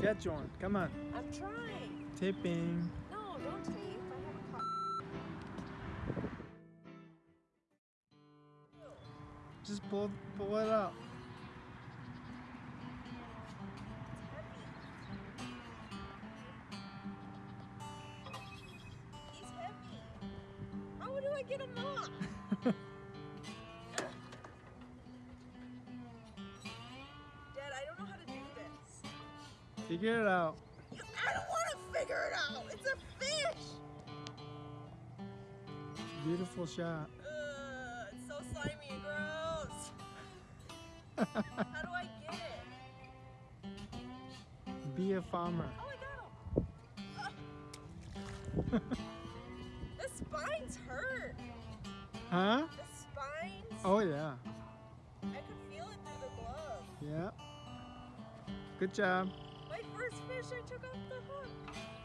Catch one. Come on. I'm trying. Tipping. No, don't tape. I have a caught. Just pull, pull it up. He's heavy. How do I get him off? Figure it out. I don't want to figure it out. It's a fish. Beautiful shot. Ugh, it's so slimy and gross. How do I get it? Be a farmer. Oh, I got him. the spines hurt. Huh? The spines. Oh yeah. I could feel it through the glove. Yeah. Good job. Fish, I took off the hook.